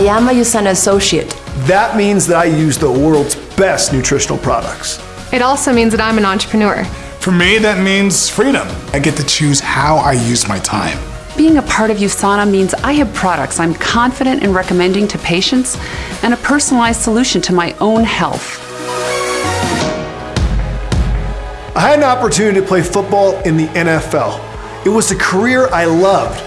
I am a USANA associate. That means that I use the world's best nutritional products. It also means that I'm an entrepreneur. For me, that means freedom. I get to choose how I use my time. Being a part of USANA means I have products I'm confident in recommending to patients and a personalized solution to my own health. I had an opportunity to play football in the NFL. It was a career I loved.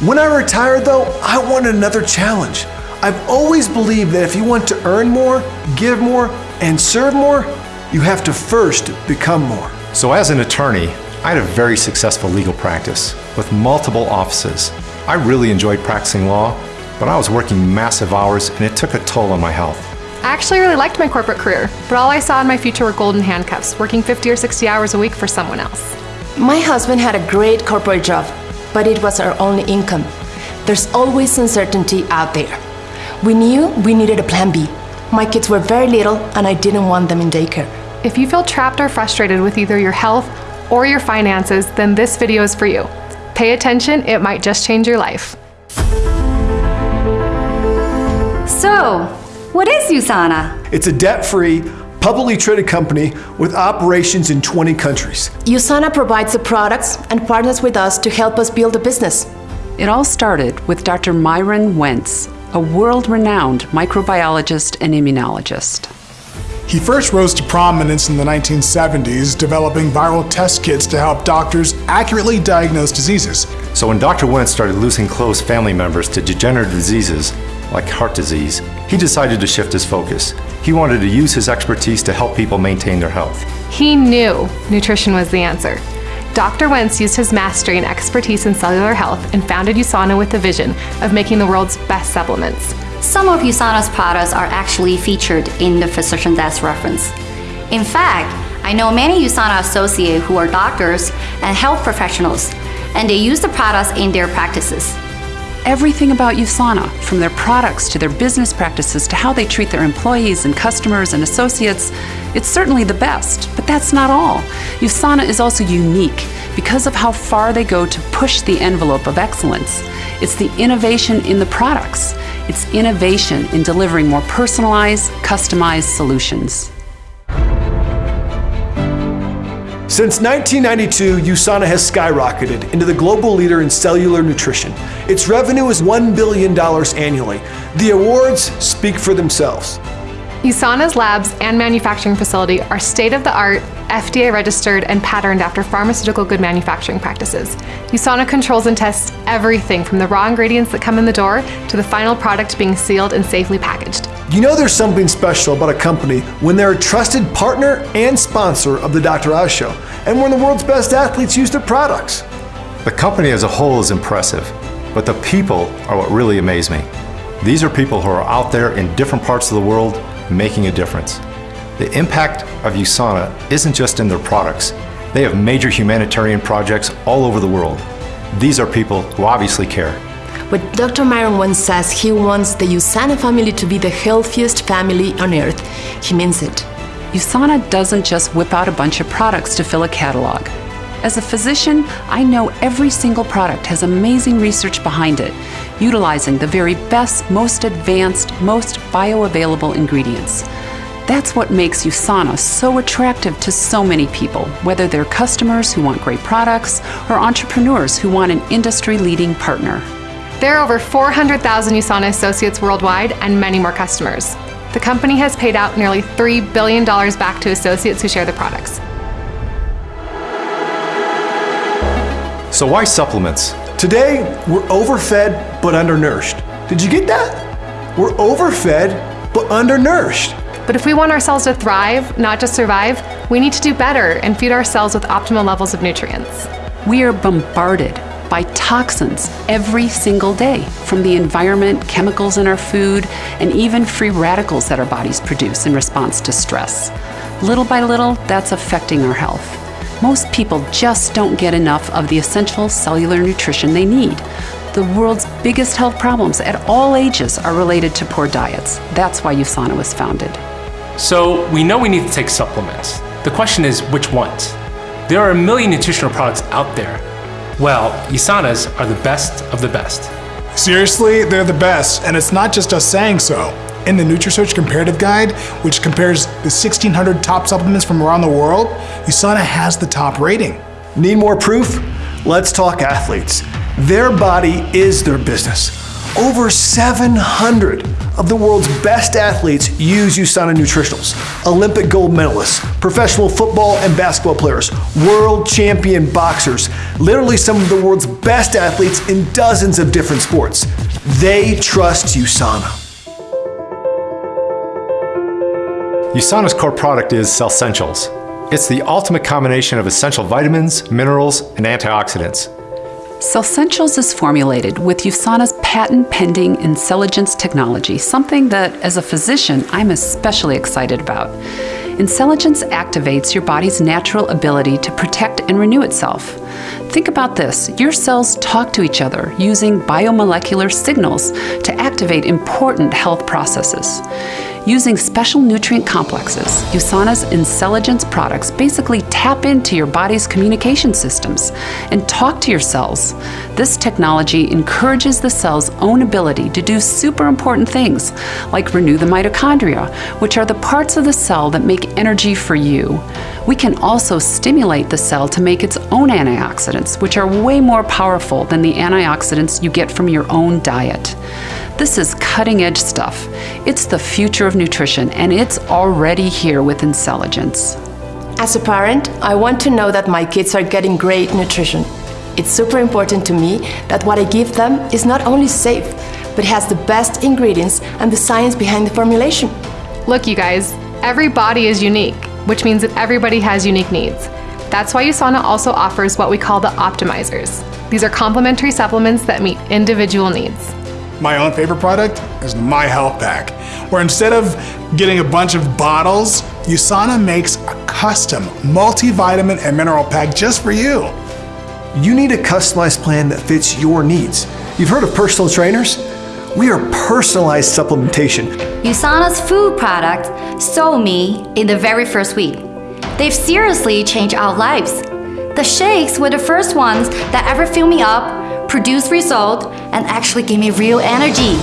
When I retired, though, I wanted another challenge. I've always believed that if you want to earn more, give more, and serve more, you have to first become more. So as an attorney, I had a very successful legal practice with multiple offices. I really enjoyed practicing law, but I was working massive hours and it took a toll on my health. I actually really liked my corporate career, but all I saw in my future were golden handcuffs, working 50 or 60 hours a week for someone else. My husband had a great corporate job, but it was our only income. There's always uncertainty out there. We knew we needed a plan B. My kids were very little and I didn't want them in daycare. If you feel trapped or frustrated with either your health or your finances, then this video is for you. Pay attention, it might just change your life. So, what is USANA? It's a debt-free, publicly traded company with operations in 20 countries. USANA provides the products and partners with us to help us build a business. It all started with Dr. Myron Wentz, a world-renowned microbiologist and immunologist. He first rose to prominence in the 1970s, developing viral test kits to help doctors accurately diagnose diseases. So when Dr. Wentz started losing close family members to degenerative diseases, like heart disease, he decided to shift his focus. He wanted to use his expertise to help people maintain their health. He knew nutrition was the answer. Dr. Wentz used his mastery and expertise in cellular health and founded USANA with the vision of making the world's best supplements. Some of USANA's products are actually featured in the Physician Desk reference. In fact, I know many USANA associates who are doctors and health professionals, and they use the products in their practices. Everything about USANA, from their products to their business practices to how they treat their employees and customers and associates, it's certainly the best, but that's not all. USANA is also unique because of how far they go to push the envelope of excellence. It's the innovation in the products. It's innovation in delivering more personalized, customized solutions. Since 1992, USANA has skyrocketed into the global leader in cellular nutrition. Its revenue is $1 billion annually. The awards speak for themselves. USANA's labs and manufacturing facility are state-of-the-art, FDA registered, and patterned after pharmaceutical good manufacturing practices. USANA controls and tests everything from the raw ingredients that come in the door to the final product being sealed and safely packaged. You know there's something special about a company when they're a trusted partner and sponsor of the Dr. Oz Show, and when the world's best athletes use their products. The company as a whole is impressive, but the people are what really amaze me. These are people who are out there in different parts of the world making a difference. The impact of USANA isn't just in their products. They have major humanitarian projects all over the world. These are people who obviously care. When Dr. Myron Wentz says he wants the USANA family to be the healthiest family on earth, he means it. USANA doesn't just whip out a bunch of products to fill a catalog. As a physician, I know every single product has amazing research behind it, utilizing the very best, most advanced, most bioavailable ingredients. That's what makes USANA so attractive to so many people, whether they're customers who want great products or entrepreneurs who want an industry-leading partner. There are over 400,000 USANA associates worldwide and many more customers. The company has paid out nearly $3 billion back to associates who share the products. So why supplements? Today, we're overfed but undernourished. Did you get that? We're overfed but undernourished. But if we want our cells to thrive, not just survive, we need to do better and feed our cells with optimal levels of nutrients. We are bombarded by toxins every single day from the environment, chemicals in our food, and even free radicals that our bodies produce in response to stress. Little by little, that's affecting our health. Most people just don't get enough of the essential cellular nutrition they need. The world's biggest health problems at all ages are related to poor diets. That's why USANA was founded. So we know we need to take supplements. The question is, which ones? There are a million nutritional products out there. Well, USANA's are the best of the best. Seriously, they're the best, and it's not just us saying so. In the NutriSearch Comparative Guide, which compares the 1,600 top supplements from around the world, USANA has the top rating. Need more proof? Let's talk athletes. Their body is their business. Over 700 of the world's best athletes use USANA Nutritionals. Olympic gold medalists, professional football and basketball players, world champion boxers, literally some of the world's best athletes in dozens of different sports. They trust USANA. USANA's core product is Cellsentials. It's the ultimate combination of essential vitamins, minerals, and antioxidants. Cellsentials is formulated with USANA's patent-pending Incelligence technology, something that, as a physician, I'm especially excited about. Incelligence activates your body's natural ability to protect and renew itself. Think about this your cells talk to each other using biomolecular signals to activate important health processes. Using special nutrient complexes, USANA's Incelligence products basically tap into your body's communication systems and talk to your cells. This technology encourages the cell's own ability to do super important things, like renew the mitochondria, which are the parts of the cell that make energy for you. We can also stimulate the cell to make its own antioxidants, which are way more powerful than the antioxidants you get from your own diet. This is cutting edge stuff. It's the future of nutrition, and it's already here with Incelligence. As a parent, I want to know that my kids are getting great nutrition. It's super important to me that what I give them is not only safe, but has the best ingredients and the science behind the formulation. Look, you guys, every body is unique, which means that everybody has unique needs. That's why USANA also offers what we call the optimizers. These are complementary supplements that meet individual needs. My own favorite product is MyHealthPak, where instead of getting a bunch of bottles, USANA makes a custom multivitamin and mineral pack just for you. You need a customized plan that fits your needs. You've heard of personal trainers? We are personalized supplementation. USANA's food product sold me in the very first week. They've seriously changed our lives. The shakes were the first ones that ever filled me up produce result, and actually gave me real energy.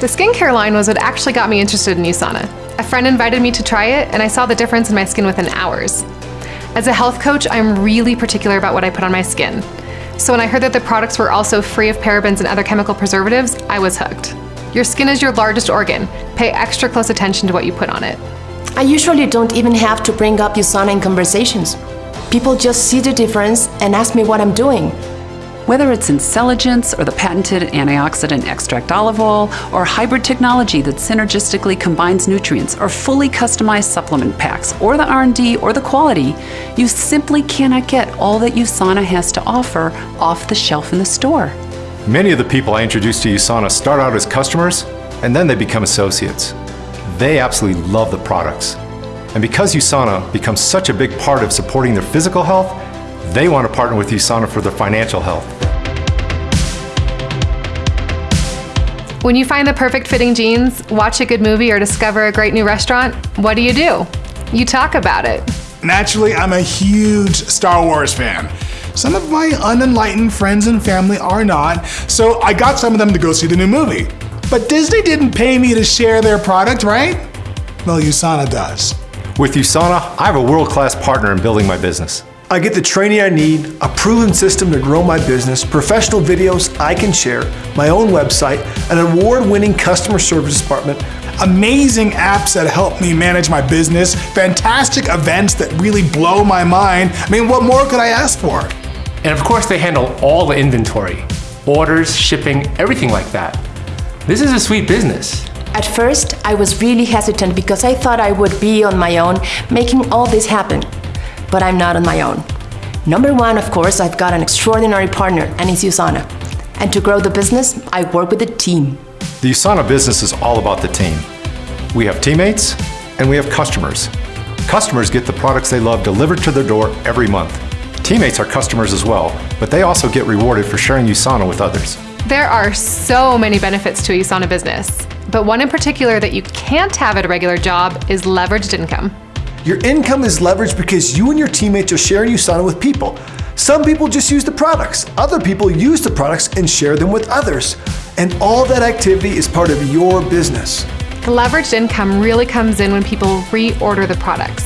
The skincare line was what actually got me interested in USANA. A friend invited me to try it, and I saw the difference in my skin within hours. As a health coach, I'm really particular about what I put on my skin. So when I heard that the products were also free of parabens and other chemical preservatives, I was hooked. Your skin is your largest organ. Pay extra close attention to what you put on it. I usually don't even have to bring up USANA in conversations. People just see the difference and ask me what I'm doing. Whether it's Incelligence or the patented antioxidant extract Olivol or hybrid technology that synergistically combines nutrients or fully customized supplement packs or the R&D or the quality, you simply cannot get all that USANA has to offer off the shelf in the store. Many of the people I introduce to USANA start out as customers and then they become associates. They absolutely love the products. And because USANA becomes such a big part of supporting their physical health, they want to partner with USANA for their financial health. When you find the perfect fitting jeans, watch a good movie, or discover a great new restaurant, what do you do? You talk about it. Naturally, I'm a huge Star Wars fan. Some of my unenlightened friends and family are not, so I got some of them to go see the new movie. But Disney didn't pay me to share their product, right? Well, USANA does. With USANA, I have a world-class partner in building my business. I get the training I need, a proven system to grow my business, professional videos I can share, my own website, an award-winning customer service department, amazing apps that help me manage my business, fantastic events that really blow my mind. I mean, what more could I ask for? And of course, they handle all the inventory, orders, shipping, everything like that. This is a sweet business. At first, I was really hesitant because I thought I would be on my own making all this happen but I'm not on my own. Number one, of course, I've got an extraordinary partner, and it's USANA. And to grow the business, I work with a team. The USANA business is all about the team. We have teammates, and we have customers. Customers get the products they love delivered to their door every month. Teammates are customers as well, but they also get rewarded for sharing USANA with others. There are so many benefits to a USANA business, but one in particular that you can't have at a regular job is leveraged income. Your income is leveraged because you and your teammates are sharing USANA with people. Some people just use the products. Other people use the products and share them with others. And all that activity is part of your business. The leveraged income really comes in when people reorder the products.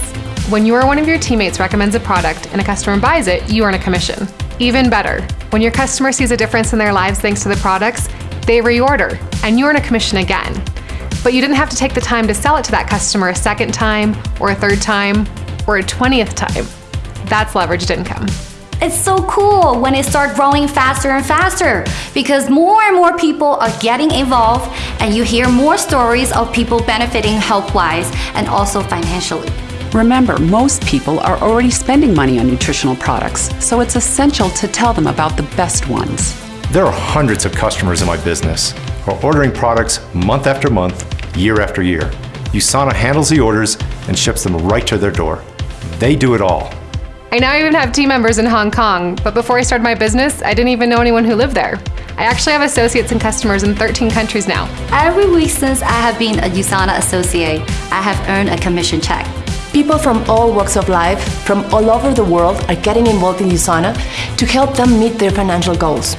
When you or one of your teammates recommends a product and a customer buys it, you earn a commission. Even better, when your customer sees a difference in their lives thanks to the products, they reorder and you earn a commission again. But you didn't have to take the time to sell it to that customer a second time, or a third time, or a 20th time. That's leveraged income. It's so cool when it starts growing faster and faster because more and more people are getting involved and you hear more stories of people benefiting health-wise and also financially. Remember, most people are already spending money on nutritional products, so it's essential to tell them about the best ones. There are hundreds of customers in my business who are ordering products month after month, year after year. USANA handles the orders and ships them right to their door. They do it all. I now even have team members in Hong Kong, but before I started my business, I didn't even know anyone who lived there. I actually have associates and customers in 13 countries now. Every week since I have been a USANA associate, I have earned a commission check. People from all walks of life, from all over the world, are getting involved in USANA to help them meet their financial goals.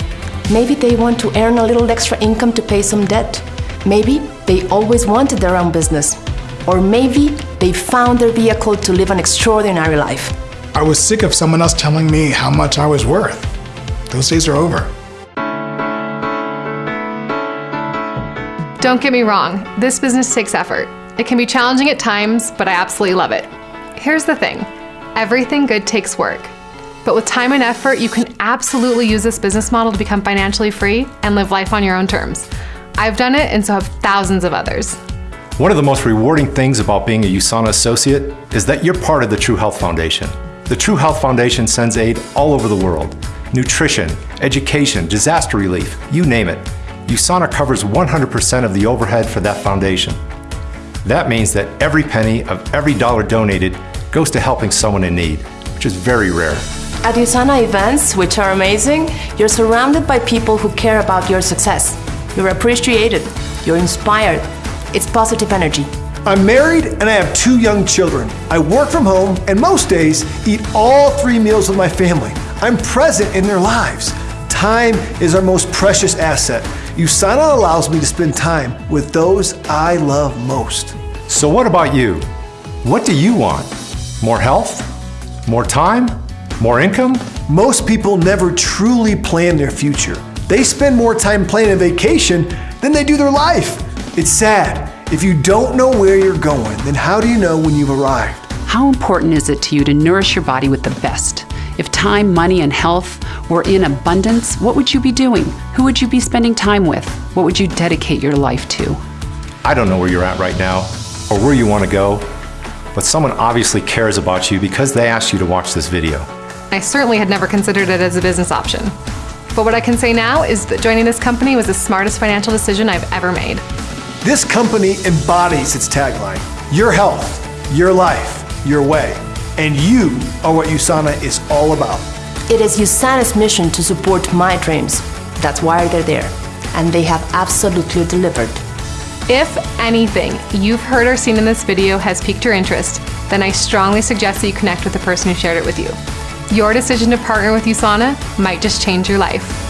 Maybe they want to earn a little extra income to pay some debt. Maybe they always wanted their own business. Or maybe they found their vehicle to live an extraordinary life. I was sick of someone else telling me how much I was worth. Those days are over. Don't get me wrong, this business takes effort. It can be challenging at times, but I absolutely love it. Here's the thing everything good takes work. But with time and effort, you can absolutely use this business model to become financially free and live life on your own terms. I've done it, and so have thousands of others. One of the most rewarding things about being a USANA associate is that you're part of the True Health Foundation. The True Health Foundation sends aid all over the world nutrition, education, disaster relief, you name it. USANA covers 100% of the overhead for that foundation. That means that every penny of every dollar donated goes to helping someone in need, which is very rare. At USANA events, which are amazing, you're surrounded by people who care about your success. You're appreciated, you're inspired. It's positive energy. I'm married and I have two young children. I work from home and most days eat all three meals with my family. I'm present in their lives. Time is our most precious asset. USANA allows me to spend time with those I love most. So, what about you? What do you want? More health? More time? More income? Most people never truly plan their future. They spend more time planning a vacation than they do their life. It's sad. If you don't know where you're going, then how do you know when you've arrived? How important is it to you to nourish your body with the best? If time, money, and health were in abundance, what would you be doing? Who would you be spending time with? What would you dedicate your life to? I don't know where you're at right now or where you want to go, but someone obviously cares about you because they asked you to watch this video. I certainly had never considered it as a business option. But what I can say now is that joining this company was the smartest financial decision I've ever made. This company embodies its tagline Your health, your life, your way. And you are what USANA is all about. It is USANA's mission to support my dreams. That's why they're there. And they have absolutely delivered. If anything you've heard or seen in this video has piqued your interest, then I strongly suggest that you connect with the person who shared it with you. Your decision to partner with USANA might just change your life.